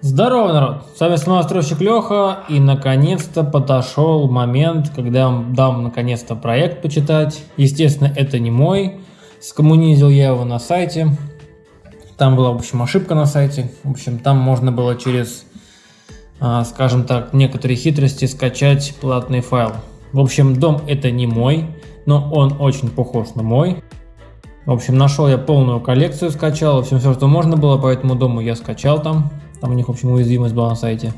Здорово, народ! С вами самостройщик Леха, и наконец-то подошел момент, когда я вам дам наконец-то проект почитать. Естественно, это не мой, скоммунизил я его на сайте. Там была, в общем, ошибка на сайте. В общем, там можно было через, а, скажем так, некоторые хитрости скачать платный файл. В общем, дом это не мой, но он очень похож на мой. В общем, нашел я полную коллекцию, скачал, в общем, все, что можно было по этому дому я скачал там. Там у них, в общем, уязвимость была на сайте.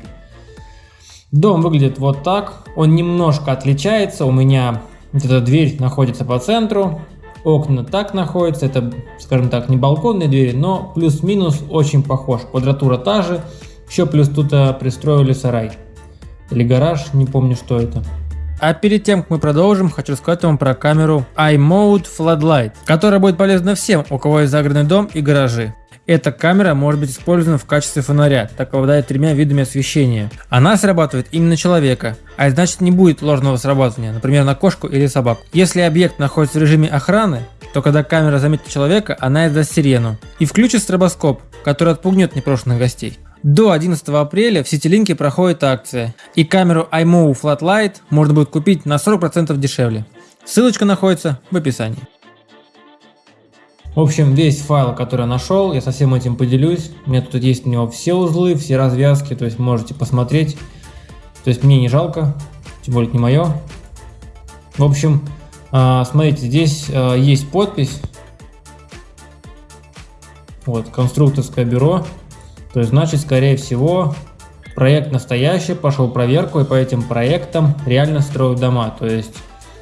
Дом выглядит вот так. Он немножко отличается. У меня вот эта дверь находится по центру. Окна так находятся. Это, скажем так, не балконные двери, но плюс-минус очень похож. Квадратура та же. Еще плюс тут а, пристроили сарай. Или гараж, не помню, что это. А перед тем, как мы продолжим, хочу рассказать вам про камеру iMode Floodlight, которая будет полезна всем, у кого есть загородный дом и гаражи. Эта камера может быть использована в качестве фонаря, так как обладает тремя видами освещения. Она срабатывает именно человека, а значит не будет ложного срабатывания, например на кошку или собаку. Если объект находится в режиме охраны, то когда камера заметит человека, она издаст сирену и включит стробоскоп, который отпугнет непрошенных гостей. До 11 апреля в Ситилинке проходит акция, и камеру iMove Flatlight можно будет купить на 40% дешевле. Ссылочка находится в описании. В общем, весь файл, который я нашел, я со всем этим поделюсь. У меня тут есть у него все узлы, все развязки, то есть можете посмотреть. То есть мне не жалко, тем более не мое. В общем, а, смотрите, здесь а, есть подпись. Вот, конструкторское бюро. То есть, значит, скорее всего, проект настоящий, пошел проверку, и по этим проектам реально строят дома. То есть,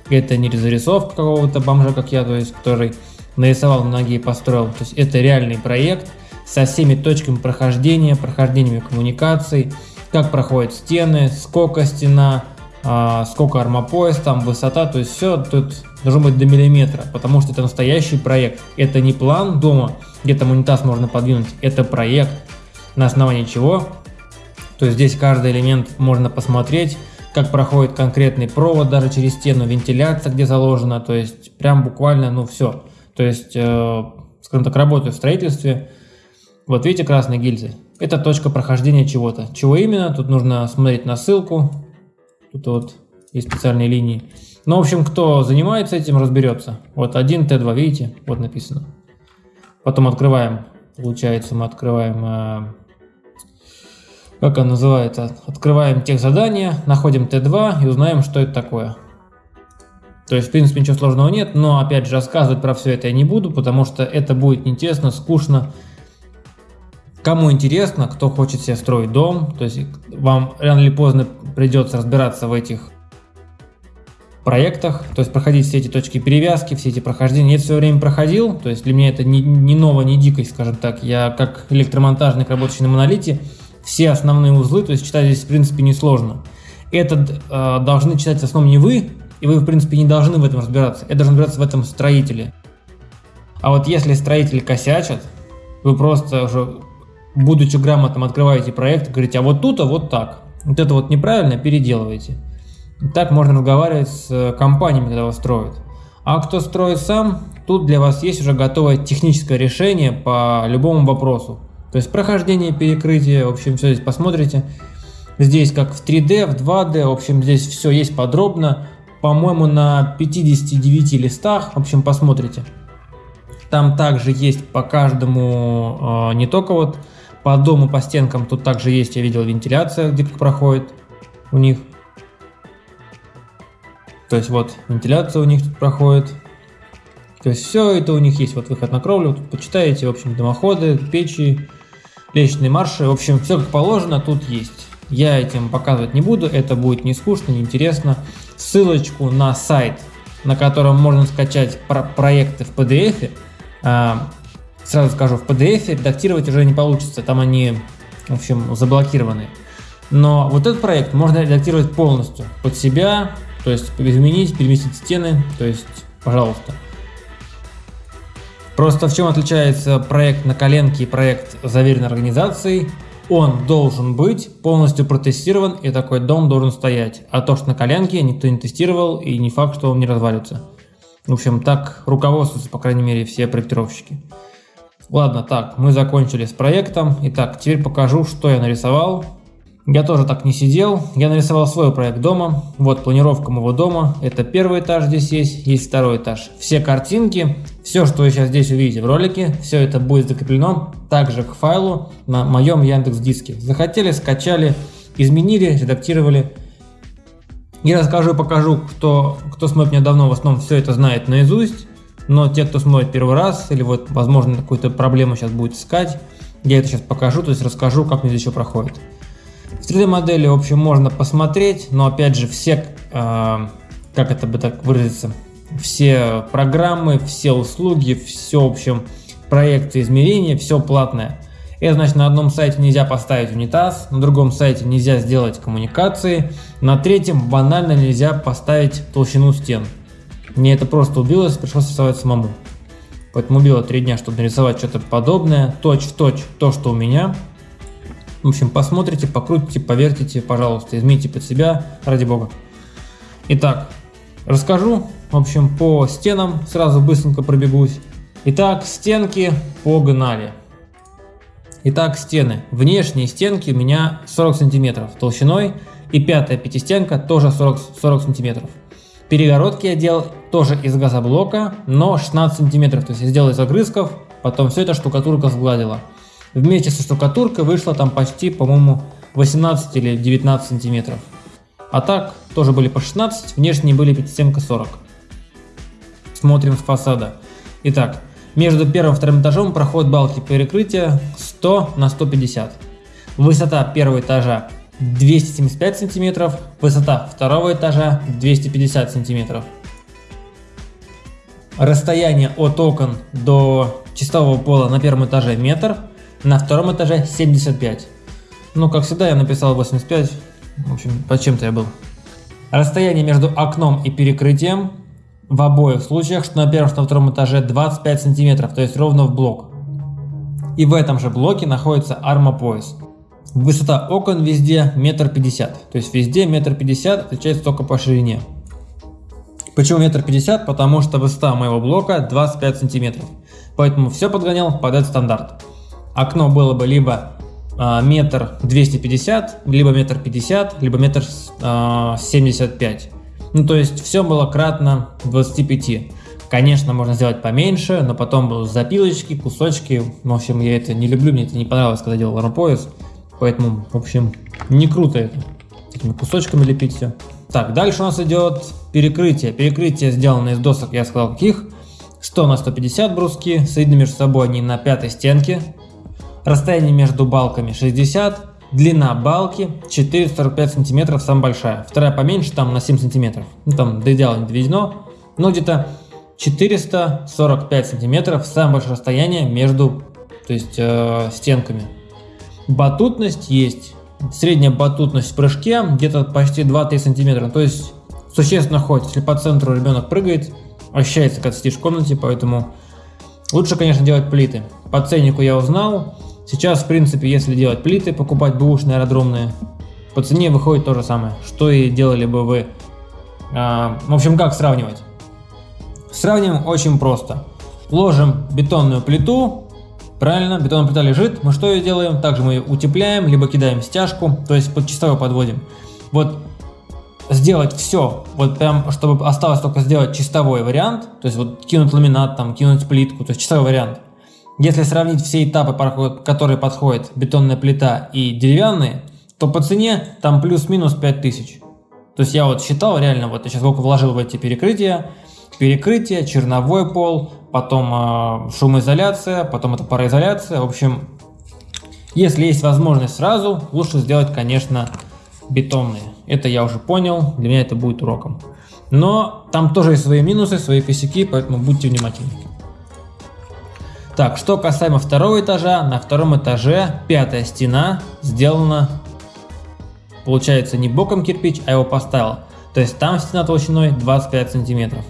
это не зарисовка какого-то бомжа, как я, то есть, который нарисовал на ноге и построил. То есть это реальный проект со всеми точками прохождения, прохождениями коммуникаций, как проходят стены, сколько стена, а, сколько армопояс, там высота, то есть все тут должно быть до миллиметра, потому что это настоящий проект. Это не план дома, где там унитаз можно подвинуть, это проект, на основании чего. То есть здесь каждый элемент можно посмотреть, как проходит конкретный провод даже через стену, вентиляция где заложена, то есть прям буквально, ну все. То есть, э, скажем так, работаю в строительстве. Вот видите красные гильзы? Это точка прохождения чего-то. Чего именно? Тут нужно смотреть на ссылку. Тут вот есть специальные линии. Ну, в общем, кто занимается этим, разберется. Вот 1 Т2, видите? Вот написано. Потом открываем. Получается, мы открываем... Э, как он называется? Открываем тех задания, находим Т2 и узнаем, что это такое. То есть, в принципе, ничего сложного нет, но, опять же, рассказывать про все это я не буду, потому что это будет неинтересно, скучно. Кому интересно, кто хочет себе строить дом, то есть вам рано или поздно придется разбираться в этих проектах, то есть проходить все эти точки перевязки, все эти прохождения. Я все время проходил, то есть для меня это не, не ново, не дикость, скажем так. Я как электромонтажник, работающий на монолите, все основные узлы, то есть читать здесь в принципе несложно. Это э, должны читать в основном не вы, и вы, в принципе, не должны в этом разбираться. Это должен разбираться в этом строители. А вот если строители косячат, вы просто уже, будучи грамотным, открываете проект и говорите, а вот тут, а вот так. Вот это вот неправильно, переделывайте. Так можно разговаривать с э, компаниями, когда вас строят. А кто строит сам, тут для вас есть уже готовое техническое решение по любому вопросу. То есть прохождение, перекрытие, в общем, все здесь посмотрите. Здесь как в 3D, в 2D, в общем, здесь все есть подробно по-моему, на 59 листах. В общем, посмотрите. Там также есть по каждому, э, не только вот по дому, по стенкам, тут также есть, я видел, вентиляция, где проходит у них. То есть вот вентиляция у них тут проходит. То есть все это у них есть. Вот выход на кровлю, тут почитаете, в общем, дымоходы, печи, лестничные марши. В общем, все как положено тут есть. Я этим показывать не буду, это будет не скучно, не интересно. Ссылочку на сайт, на котором можно скачать про проекты в PDF, а, сразу скажу, в PDF редактировать уже не получится, там они, в общем, заблокированы. Но вот этот проект можно редактировать полностью под себя, то есть изменить, переместить стены, то есть, пожалуйста. Просто в чем отличается проект на коленке и проект заверенной организацией? Он должен быть полностью протестирован и такой дом должен стоять. А то, что на коленке никто не тестировал и не факт, что он не развалится. В общем, так руководствуются, по крайней мере, все проектировщики. Ладно, так, мы закончили с проектом. Итак, теперь покажу, что я нарисовал. Я тоже так не сидел. Я нарисовал свой проект дома. Вот планировка моего дома. Это первый этаж здесь есть, есть второй этаж. Все картинки, все, что вы сейчас здесь увидите в ролике, все это будет закреплено также к файлу на моем Яндекс Диске. Захотели, скачали, изменили, редактировали. И расскажу и покажу, кто, кто смотрит меня давно, в основном все это знает наизусть. Но те, кто смотрит первый раз, или вот, возможно, какую-то проблему сейчас будет искать, я это сейчас покажу, то есть расскажу, как мне здесь еще проходит. В 3D модели, в общем, можно посмотреть, но опять же, все, э, как это бы так выразиться, все программы, все услуги, все, в общем, проекты измерения, все платное. Это значит, на одном сайте нельзя поставить унитаз, на другом сайте нельзя сделать коммуникации, на третьем банально нельзя поставить толщину стен. Мне это просто убилось, пришлось рисовать самому. Поэтому убило три дня, чтобы нарисовать что-то подобное, точь в точь то, что у меня. В общем, посмотрите, покрутите, повертите, пожалуйста, измените под себя, ради бога. Итак, расскажу, в общем, по стенам, сразу быстренько пробегусь. Итак, стенки погнали. Итак, стены. Внешние стенки у меня 40 сантиметров толщиной и пятая пятистенка тоже 40, 40 сантиметров. Перегородки я делал тоже из газоблока, но 16 сантиметров. То есть я сделал из огрызков, потом все это штукатурка сгладила. Вместе со штукатуркой вышло там почти, по-моему, 18 или 19 сантиметров. А так, тоже были по 16, внешние были пятистенка 40. Смотрим с фасада. Итак, между первым и вторым этажом проходят балки перекрытия 100 на 150. Высота первого этажа 275 сантиметров, высота второго этажа 250 сантиметров. Расстояние от окон до чистового пола на первом этаже метр, на втором этаже 75. Ну, как всегда, я написал 85. В общем, под чем-то я был. Расстояние между окном и перекрытием в обоих случаях, что на первом, что на втором этаже 25 сантиметров, то есть ровно в блок. И в этом же блоке находится армопояс. Высота окон везде метр пятьдесят, то есть везде метр пятьдесят отличается только по ширине. Почему метр пятьдесят? Потому что высота моего блока 25 сантиметров. Поэтому все подгонял под этот стандарт. Окно было бы либо а, метр двести пятьдесят, либо метр пятьдесят, либо метр а, семьдесят пять. Ну то есть все было кратно 25. Конечно, можно сделать поменьше, но потом будут запилочки, кусочки. В общем, я это не люблю, мне это не понравилось, когда делал рампояс. Поэтому, в общем, не круто это. Этими кусочками лепить все. Так, дальше у нас идет перекрытие. Перекрытие сделано из досок, я сказал каких. 100 на 150 бруски, соединены между собой они на пятой стенке. Расстояние между балками 60. Длина балки 445 сантиметров, самая большая. Вторая поменьше, там на 7 сантиметров. Ну, там до идеала не доведено. Но где-то 445 сантиметров, самое большое расстояние между то есть, э, стенками. Батутность есть. Средняя батутность в прыжке где-то почти 2-3 сантиметра. То есть существенно ходит. Если по центру ребенок прыгает, ощущается, когда сидишь в комнате, поэтому лучше, конечно, делать плиты. По ценнику я узнал. Сейчас, в принципе, если делать плиты, покупать бэушные аэродромные, по цене выходит то же самое, что и делали бы вы. А, в общем, как сравнивать? Сравним очень просто. Ложим бетонную плиту, Правильно, бетонная плита лежит, мы что ее делаем? Также мы ее утепляем, либо кидаем стяжку, то есть под чистовой подводим. Вот сделать все, вот прям, чтобы осталось только сделать чистовой вариант, то есть вот кинуть ламинат, там, кинуть плитку, то есть чистовой вариант. Если сравнить все этапы, которые подходят бетонная плита и деревянные, то по цене там плюс-минус 5000. То есть я вот считал реально, вот я сейчас сколько вложил в эти перекрытия, перекрытие, черновой пол, потом э, шумоизоляция, потом это пароизоляция. В общем, если есть возможность сразу, лучше сделать, конечно, бетонные. Это я уже понял, для меня это будет уроком. Но там тоже есть свои минусы, свои косяки, поэтому будьте внимательны. Так, что касаемо второго этажа, на втором этаже пятая стена сделана, получается, не боком кирпич, а его поставил. То есть там стена толщиной 25 сантиметров.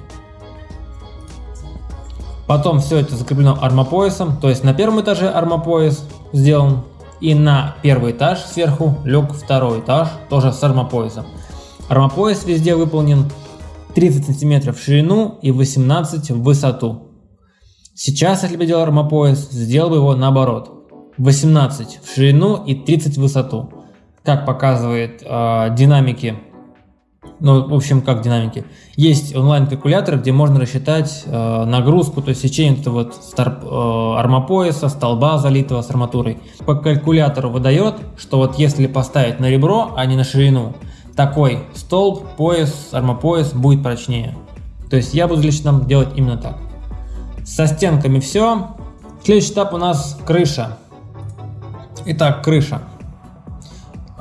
Потом все это закреплено армопоясом, то есть на первом этаже армопояс сделан, и на первый этаж сверху лег второй этаж, тоже с армопоясом. Армопояс везде выполнен 30 сантиметров в ширину и 18 в высоту. Сейчас, если бы делал армопояс, сделал бы его наоборот. 18 в ширину и 30 в высоту. Как показывает э, динамики, ну, в общем, как динамики. Есть онлайн-калькуляторы, где можно рассчитать э, нагрузку, то есть сечение этого вот старп, э, армопояса, столба залитого с арматурой. По калькулятору выдает, что вот если поставить на ребро, а не на ширину, такой столб, пояс, армопояс будет прочнее. То есть я буду лично делать именно так. Со стенками все. Следующий этап у нас крыша. Итак, крыша.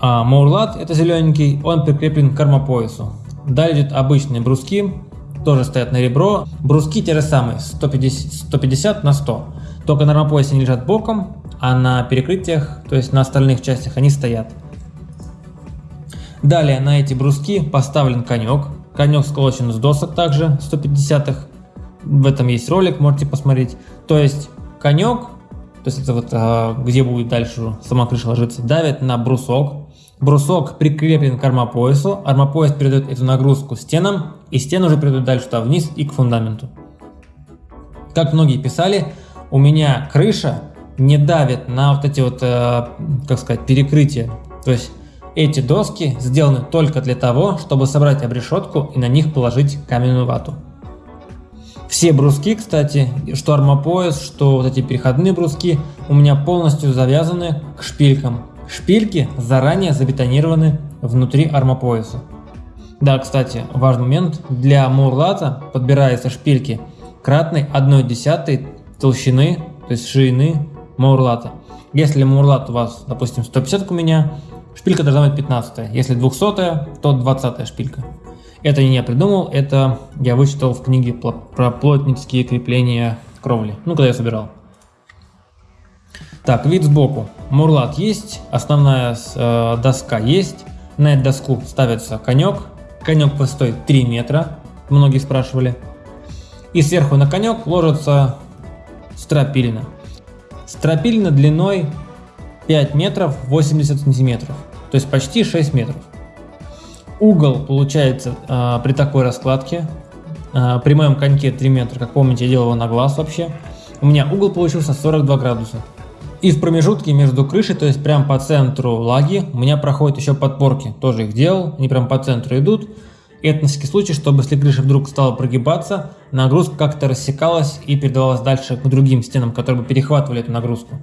А, Маурлат, это зелененький, он прикреплен к армопоясу. Далее идут обычные бруски, тоже стоят на ребро. Бруски те же самые, 150, 150 на 100. Только на армопоясе они лежат боком, а на перекрытиях, то есть на остальных частях, они стоят. Далее на эти бруски поставлен конек. Конек сколочен с досок также 150-х. В этом есть ролик, можете посмотреть. То есть конек, то есть это вот а, где будет дальше сама крыша ложиться, давит на брусок. Брусок прикреплен к армопоясу, армопояс передает эту нагрузку стенам, и стены уже передают дальше туда вниз и к фундаменту. Как многие писали, у меня крыша не давит на вот эти вот, э, как сказать, перекрытия. То есть эти доски сделаны только для того, чтобы собрать обрешетку и на них положить каменную вату. Все бруски, кстати, что армопояс, что вот эти переходные бруски, у меня полностью завязаны к шпилькам. Шпильки заранее забетонированы внутри армопояса. Да, кстати, важный момент. Для мурлата подбираются шпильки кратной 1 десятой толщины, то есть ширины мурлата. Если мурлат у вас, допустим, 150 у меня, Шпилька должна быть 15, если 200, то 20 шпилька. Это не я придумал, это я вычитал в книге про плотницкие крепления кровли, ну, когда я собирал. Так, вид сбоку. Мурлат есть, основная э, доска есть. На эту доску ставится конек. Конек стоит 3 метра, многие спрашивали. И сверху на конек ложится стропилина. Стропилина длиной 5 метров 80 сантиметров то есть почти 6 метров. Угол получается э, при такой раскладке, э, при моем коньке 3 метра, как помните, я делал его на глаз вообще, у меня угол получился 42 градуса. И в промежутке между крышей, то есть прям по центру лаги, у меня проходят еще подпорки, тоже их делал, они прям по центру идут. И это на всякий случай, чтобы если крыша вдруг стала прогибаться, нагрузка как-то рассекалась и передавалась дальше к другим стенам, которые бы перехватывали эту нагрузку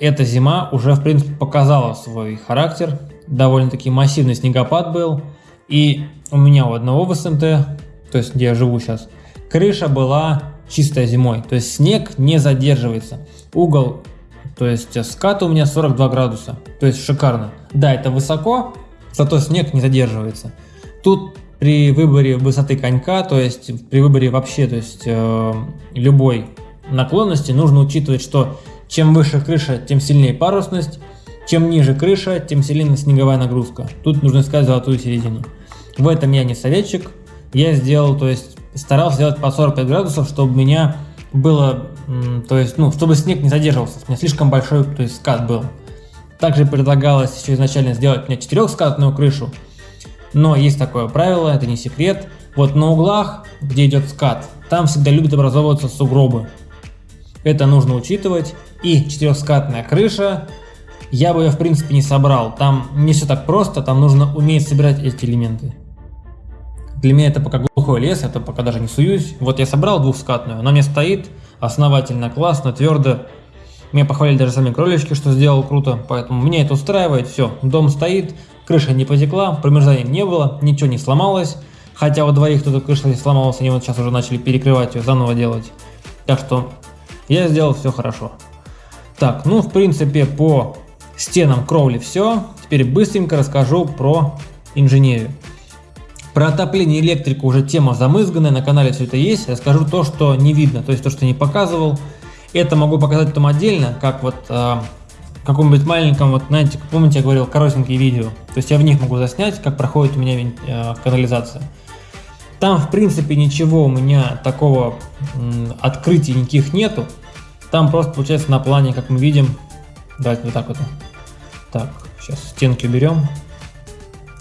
эта зима уже, в принципе, показала свой характер. Довольно-таки массивный снегопад был. И у меня у одного в СМТ, то есть где я живу сейчас, крыша была чистая зимой. То есть снег не задерживается. Угол, то есть скат у меня 42 градуса. То есть шикарно. Да, это высоко, зато снег не задерживается. Тут при выборе высоты конька, то есть при выборе вообще, то есть э, любой наклонности, нужно учитывать, что чем выше крыша, тем сильнее парусность, чем ниже крыша, тем сильнее снеговая нагрузка. Тут нужно искать золотую середину. В этом я не советчик. Я сделал, то есть старался сделать по 45 градусов, чтобы у меня было, то есть, ну, чтобы снег не задерживался. У меня слишком большой, то есть скат был. Также предлагалось еще изначально сделать мне четырехскатную крышу. Но есть такое правило, это не секрет. Вот на углах, где идет скат, там всегда любят образовываться сугробы. Это нужно учитывать. И четырехскатная крыша, я бы ее в принципе не собрал. Там не все так просто, там нужно уметь собирать эти элементы. Для меня это пока глухой лес, это пока даже не суюсь. Вот я собрал двухскатную, она мне стоит основательно, классно, твердо. Меня похвалили даже сами кролички, что сделал круто, поэтому меня это устраивает, все, дом стоит, крыша не потекла, промерзания не было, ничего не сломалось. Хотя у двоих кто-то крыша сломалась, они вот сейчас уже начали перекрывать ее, заново делать. Так что я сделал все хорошо. Так, ну в принципе по стенам кровли все. Теперь быстренько расскажу про инженерию. Про отопление и электрику уже тема замызганная, на канале все это есть. Я скажу то, что не видно, то есть то, что не показывал. Это могу показать там отдельно, как вот э, каком-нибудь маленьком, вот знаете, помните, я говорил, коротенькие видео. То есть я в них могу заснять, как проходит у меня э, канализация. Там, в принципе, ничего у меня такого э, открытий никаких нету. Там просто получается на плане, как мы видим, давайте вот так вот. Так, сейчас стенки уберем.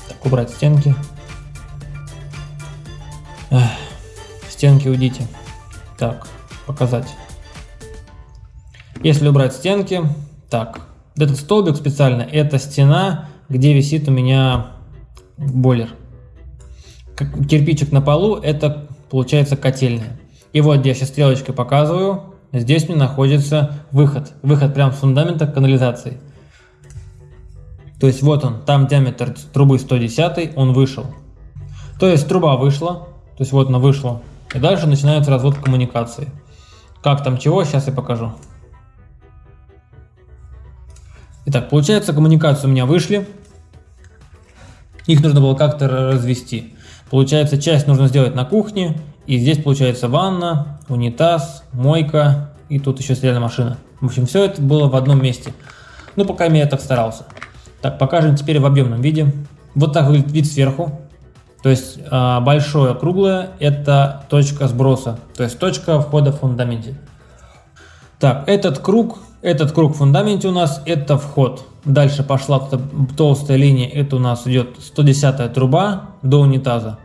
Так, убрать стенки. Эх, стенки уйдите. Так, показать. Если убрать стенки, так, этот столбик специально, это стена, где висит у меня бойлер. Кирпичик на полу, это получается котельная. И вот где я сейчас стрелочкой показываю, здесь мне находится выход. Выход прямо с фундамента канализации. То есть вот он, там диаметр трубы 110, он вышел. То есть труба вышла, то есть вот она вышла. И дальше начинается развод коммуникации. Как там чего, сейчас я покажу. Итак, получается коммуникации у меня вышли. Их нужно было как-то развести. Получается часть нужно сделать на кухне. И здесь получается ванна, унитаз, мойка и тут еще стиральная машина. В общем, все это было в одном месте. Ну, пока я так старался. Так, покажем теперь в объемном виде. Вот так выглядит вид сверху. То есть а, большое круглое это точка сброса, то есть точка входа в фундаменте. Так, этот круг, этот круг в фундаменте у нас это вход. Дальше пошла толстая линия, это у нас идет 110 труба до унитаза.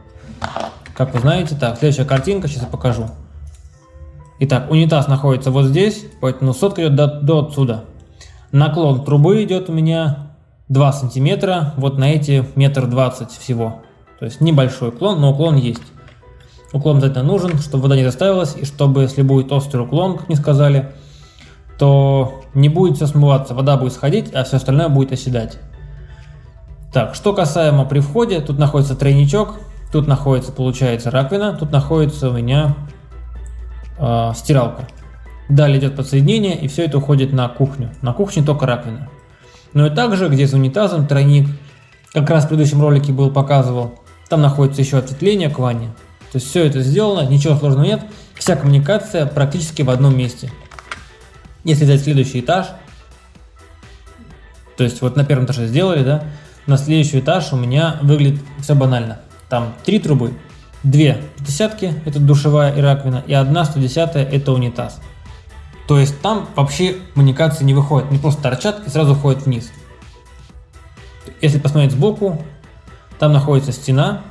Как вы знаете, так, следующая картинка, сейчас я покажу. Итак, унитаз находится вот здесь, поэтому сотка идет до, до отсюда. Наклон трубы идет у меня 2 сантиметра, вот на эти метр двадцать всего. То есть небольшой уклон, но уклон есть. Уклон обязательно нужен, чтобы вода не заставилась, и чтобы, если будет острый уклон, как мне сказали, то не будет все смываться, вода будет сходить, а все остальное будет оседать. Так, что касаемо при входе, тут находится тройничок, тут находится, получается, раковина, тут находится у меня э, стиралка. Далее идет подсоединение, и все это уходит на кухню. На кухне только раковина. Ну и также, где за унитазом тройник, как раз в предыдущем ролике был показывал, там находится еще ответвление к ванне. То есть все это сделано, ничего сложного нет. Вся коммуникация практически в одном месте. Если взять следующий этаж, то есть вот на первом этаже сделали, да, на следующий этаж у меня выглядит все банально. Там три трубы, две десятки, это душевая и раковина, и одна 110 это унитаз. То есть там вообще коммуникации не выходят, не просто торчат и сразу ходят вниз. Если посмотреть сбоку, там находится стена,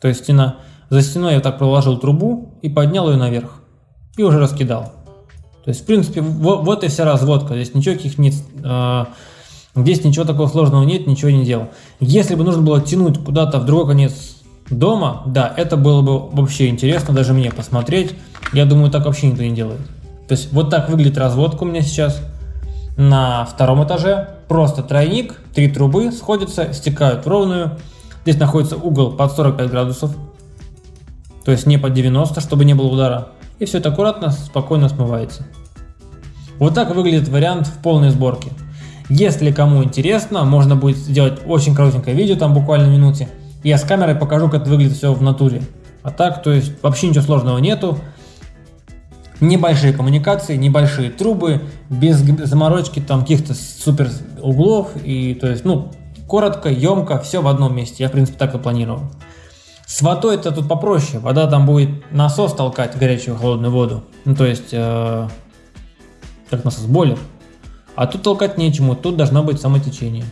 то есть стена. За стеной я так проложил трубу и поднял ее наверх. И уже раскидал. То есть, в принципе, вот, вот и вся разводка. Здесь ничего каких нет, э, здесь ничего такого сложного нет, ничего не делал. Если бы нужно было тянуть куда-то в другой конец дома, да, это было бы вообще интересно даже мне посмотреть. Я думаю, так вообще никто не делает. То есть, вот так выглядит разводка у меня сейчас на втором этаже. Просто тройник, три трубы сходятся, стекают в ровную. Здесь находится угол под 45 градусов, то есть не под 90, чтобы не было удара. И все это аккуратно, спокойно смывается. Вот так выглядит вариант в полной сборке. Если кому интересно, можно будет сделать очень коротенькое видео, там буквально минуте. Я с камерой покажу, как это выглядит все в натуре. А так, то есть вообще ничего сложного нету. Небольшие коммуникации, небольшие трубы, без заморочки там каких-то супер углов. И то есть, ну, коротко, емко, все в одном месте. Я, в принципе, так и планировал. С водой это тут попроще. Вода там будет насос толкать горячую холодную воду. Ну, то есть, э, как насос, бойлер. А тут толкать нечему, тут должно быть самотечение.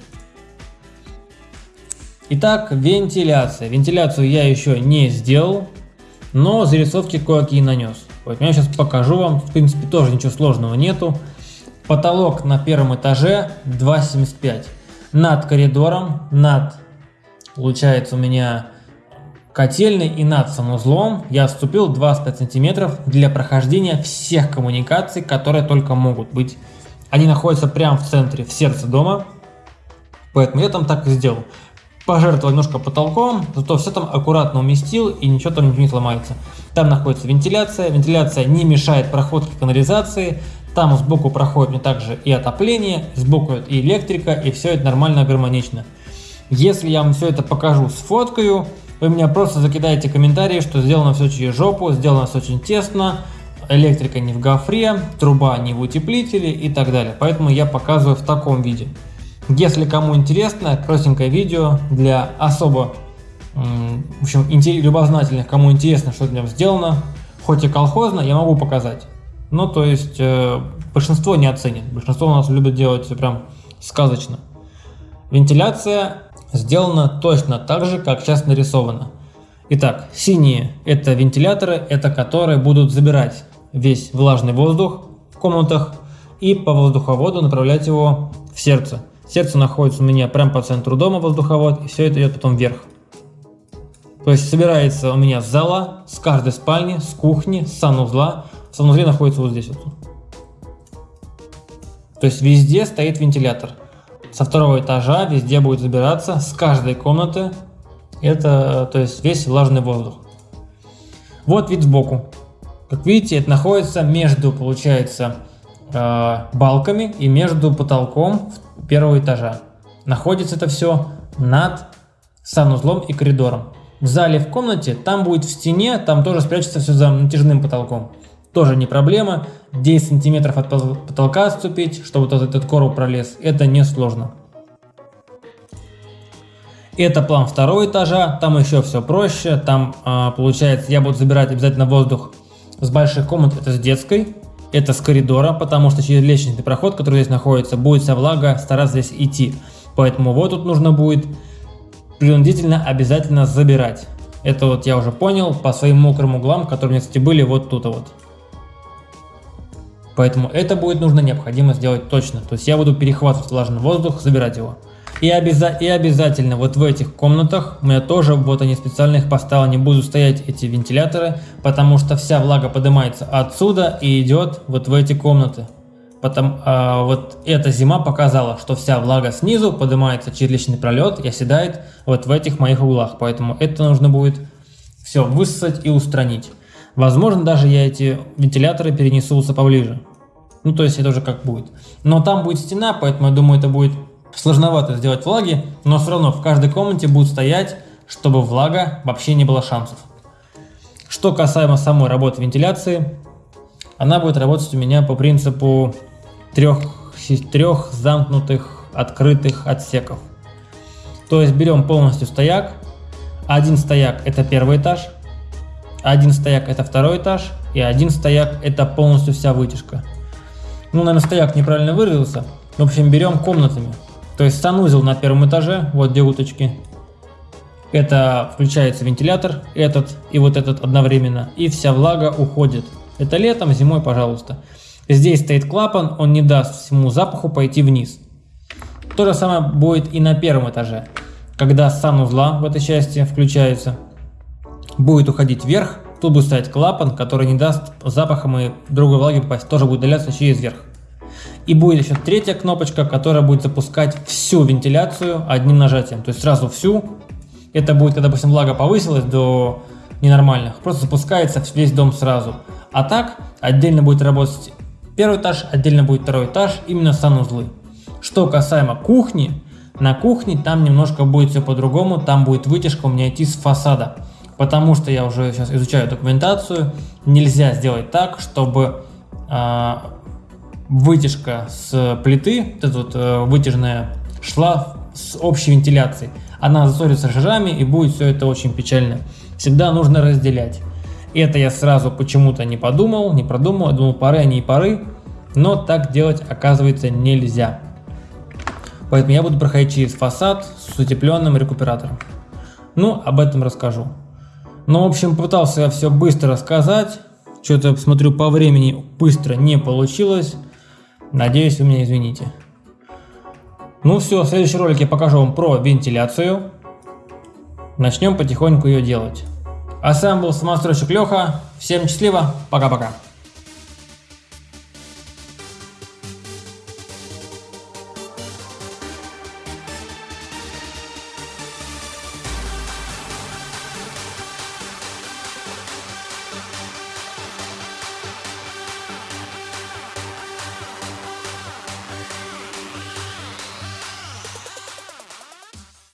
Итак, вентиляция. Вентиляцию я еще не сделал, но зарисовки кое-какие нанес. Вот я сейчас покажу вам, в принципе тоже ничего сложного нету. Потолок на первом этаже 2,75. Над коридором, над, получается у меня котельной и над санузлом я отступил 25 сантиметров для прохождения всех коммуникаций, которые только могут быть. Они находятся прямо в центре, в сердце дома, поэтому я там так и сделал пожертвовал немножко потолком, зато все там аккуратно уместил и ничего там не сломается. Там находится вентиляция, вентиляция не мешает проходке канализации, там сбоку проходит мне также и отопление, сбоку и электрика, и все это нормально, гармонично. Если я вам все это покажу, сфоткаю, вы меня просто закидаете комментарии, что сделано все через жопу, сделано все очень тесно, электрика не в гофре, труба не в утеплителе и так далее. Поэтому я показываю в таком виде. Если кому интересно, простенькое видео для особо в общем, любознательных, кому интересно, что нем сделано, хоть и колхозно, я могу показать. Ну, то есть, э, большинство не оценит. Большинство у нас любит делать все прям сказочно. Вентиляция сделана точно так же, как сейчас нарисовано. Итак, синие это вентиляторы, это которые будут забирать весь влажный воздух в комнатах и по воздуховоду направлять его в сердце. Сердце находится у меня прямо по центру дома, воздуховод, и все это идет потом вверх. То есть собирается у меня зала, с каждой спальни, с кухни, с санузла. В санузле находится вот здесь вот. То есть везде стоит вентилятор. Со второго этажа везде будет забираться, с каждой комнаты. Это, то есть весь влажный воздух. Вот вид сбоку. Как видите, это находится между, получается, э, балками и между потолком первого этажа. Находится это все над санузлом и коридором. В зале, в комнате, там будет в стене, там тоже спрячется все за натяжным потолком. Тоже не проблема. 10 сантиметров от потолка отступить, чтобы вот этот короб пролез, это не сложно. Это план второго этажа, там еще все проще, там а, получается я буду забирать обязательно воздух с больших комнат, это с детской, это с коридора, потому что через лестничный проход, который здесь находится, будет вся влага стараться здесь идти. Поэтому вот тут нужно будет принудительно обязательно забирать. Это вот я уже понял по своим мокрым углам, которые у меня, кстати, были вот тут вот. Поэтому это будет нужно необходимо сделать точно. То есть я буду перехватывать влажный воздух, забирать его. И, обяза и обязательно вот в этих комнатах, у меня тоже, вот они специально их поставил, не будут стоять эти вентиляторы, потому что вся влага поднимается отсюда и идет вот в эти комнаты. Потом, а, вот эта зима показала, что вся влага снизу поднимается через личный пролет и оседает вот в этих моих углах. Поэтому это нужно будет все высосать и устранить. Возможно, даже я эти вентиляторы перенесутся поближе. Ну, то есть это уже как будет. Но там будет стена, поэтому я думаю, это будет сложновато сделать влаги, но все равно в каждой комнате будет стоять, чтобы влага вообще не было шансов. Что касаемо самой работы вентиляции, она будет работать у меня по принципу трех, трех замкнутых открытых отсеков. То есть берем полностью стояк, один стояк это первый этаж, один стояк это второй этаж и один стояк это полностью вся вытяжка. Ну, наверное, стояк неправильно выразился. В общем, берем комнатами. То есть санузел на первом этаже, вот где уточки. Это включается вентилятор, этот и вот этот одновременно. И вся влага уходит. Это летом, зимой, пожалуйста. Здесь стоит клапан, он не даст всему запаху пойти вниз. То же самое будет и на первом этаже. Когда санузла в этой части включается, будет уходить вверх, тут будет стоять клапан, который не даст запахом и другой влаги попасть, тоже будет удаляться через верх. И будет еще третья кнопочка, которая будет запускать всю вентиляцию одним нажатием. То есть сразу всю. Это будет, когда, допустим, влага повысилась до ненормальных. Просто запускается весь дом сразу. А так, отдельно будет работать первый этаж, отдельно будет второй этаж, именно санузлы. Что касаемо кухни, на кухне там немножко будет все по-другому. Там будет вытяжка у меня идти с фасада. Потому что я уже сейчас изучаю документацию. Нельзя сделать так, чтобы э, вытяжка с плиты, вот эта вот э, вытяжная, шла с общей вентиляцией. Она засорится жирами и будет все это очень печально. Всегда нужно разделять. Это я сразу почему-то не подумал, не продумал, думал пары они и пары, но так делать оказывается нельзя. Поэтому я буду проходить через фасад с утепленным рекуператором. Ну, об этом расскажу. Ну, в общем, пытался я все быстро рассказать. Что-то, смотрю, по времени быстро не получилось. Надеюсь, вы меня извините. Ну все, в следующем ролике я покажу вам про вентиляцию. Начнем потихоньку ее делать. А с вами был самостройщик Леха. Всем счастливо, пока-пока.